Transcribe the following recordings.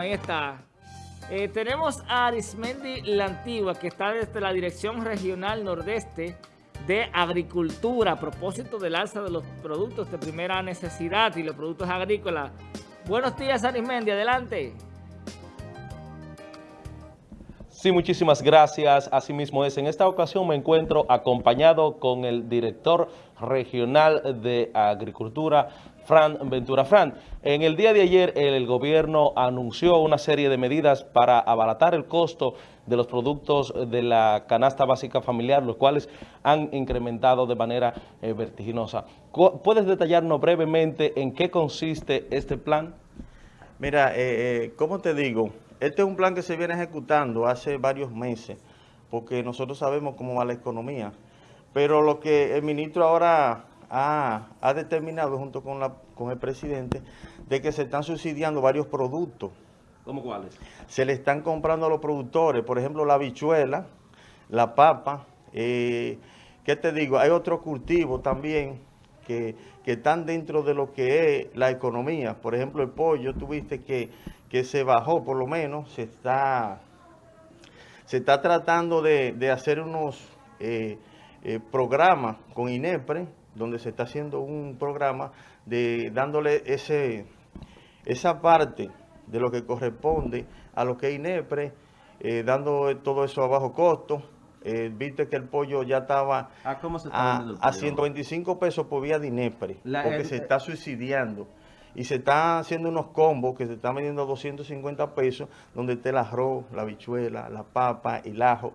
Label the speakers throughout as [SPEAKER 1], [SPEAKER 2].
[SPEAKER 1] Ahí está. Eh, tenemos a Arismendi La Antigua, que está desde la Dirección Regional Nordeste de Agricultura, a propósito del alza de los productos de primera necesidad y los productos agrícolas. Buenos días, Arismendi, adelante.
[SPEAKER 2] Sí, muchísimas gracias. Asimismo es, en esta ocasión me encuentro acompañado con el director regional de Agricultura, Fran Ventura. Fran, en el día de ayer el gobierno anunció una serie de medidas para abaratar el costo de los productos de la canasta básica familiar, los cuales han incrementado de manera eh, vertiginosa. ¿Puedes detallarnos brevemente en qué consiste este plan?
[SPEAKER 3] Mira, eh, eh, ¿cómo te digo? Este es un plan que se viene ejecutando hace varios meses, porque nosotros sabemos cómo va la economía. Pero lo que el ministro ahora ha, determinado junto con, la, con el presidente, de que se están subsidiando varios productos.
[SPEAKER 2] ¿Cómo cuáles?
[SPEAKER 3] Se le están comprando a los productores, por ejemplo, la habichuela, la papa, eh, ¿qué te digo? Hay otros cultivos también que, que, están dentro de lo que es la economía. Por ejemplo, el pollo, tuviste que que se bajó por lo menos, se está, se está tratando de, hacer unos eh, eh, programas con INEPRE, donde se está haciendo un programa de dándole ese, esa parte de lo que corresponde a lo que es INEPRE, eh, dando todo eso a bajo costo. viste que el pollo ya estaba a, 125 pesos por vía de INEPRE, porque se está subsidiando y se están haciendo unos combos que se están vendiendo a 250 pesos, donde está el arroz, la bichuela, la papa, el ajo,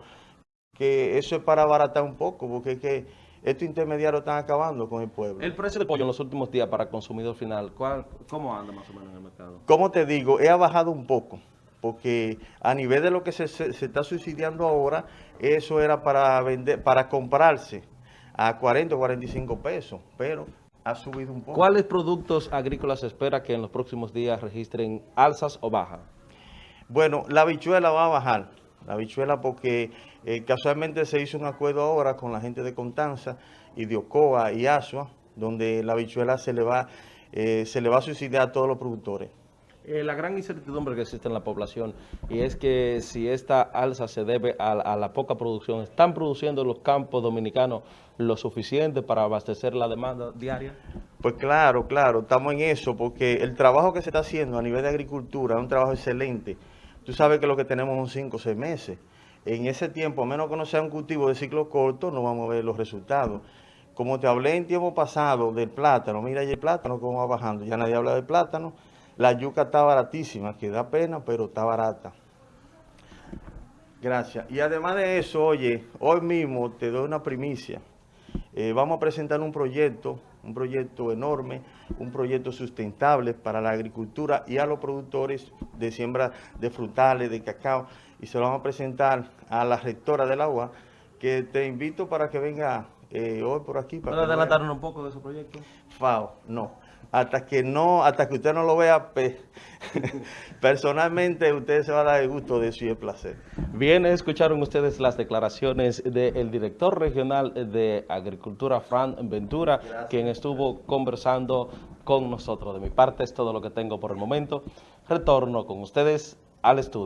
[SPEAKER 3] que eso es para abaratar un poco, porque es que estos intermediarios están acabando con el pueblo.
[SPEAKER 2] El precio del pollo en los últimos días para el consumidor final, ¿cómo anda más o menos en el mercado?
[SPEAKER 3] Como te digo, ha bajado un poco, porque a nivel de lo que se, se está subsidiando ahora, eso era para vender, para comprarse a 40 o 45 pesos, pero ha subido un poco.
[SPEAKER 2] ¿Cuáles productos agrícolas se espera que en los próximos días registren alzas o bajas?
[SPEAKER 3] Bueno, la bichuela va a bajar. La bichuela porque eh, casualmente se hizo un acuerdo ahora con la gente de Contanza y de Ocoa y Asua, donde la bichuela se le va, eh, se le va a subsidiar a todos los productores.
[SPEAKER 2] Eh, la gran incertidumbre que existe en la población y es que si esta alza se debe a, la poca producción, ¿están produciendo los campos dominicanos lo suficiente para abastecer la demanda diaria?
[SPEAKER 3] Pues claro, claro, estamos en eso porque el trabajo que se está haciendo a nivel de agricultura es un trabajo excelente. Tú sabes que lo que tenemos son cinco o seis meses. En ese tiempo, a menos que no sea un cultivo de ciclo corto, no vamos a ver los resultados. Como te hablé en tiempo pasado del plátano, mira ahí el plátano cómo va bajando, ya nadie habla del plátano, la yuca está baratísima, que da pena, pero está barata. Gracias. Y además de eso, oye, hoy mismo te doy una primicia. Eh, vamos a presentar un proyecto, un proyecto enorme, un proyecto sustentable para la agricultura y a los productores de siembra de frutales, de cacao, y se lo vamos a presentar a la rectora del agua, que te invito para que venga eh, hoy por aquí.
[SPEAKER 2] ¿Puede adelantar un poco de su proyecto?
[SPEAKER 3] FAO, no hasta que no, hasta que usted no lo vea, personalmente usted se va a dar el gusto de eso y el placer.
[SPEAKER 2] Bien, escucharon ustedes las declaraciones del director regional de Agricultura, Fran Ventura, quien estuvo conversando con nosotros. De mi parte es todo lo que tengo por el momento. Retorno con ustedes al estudio.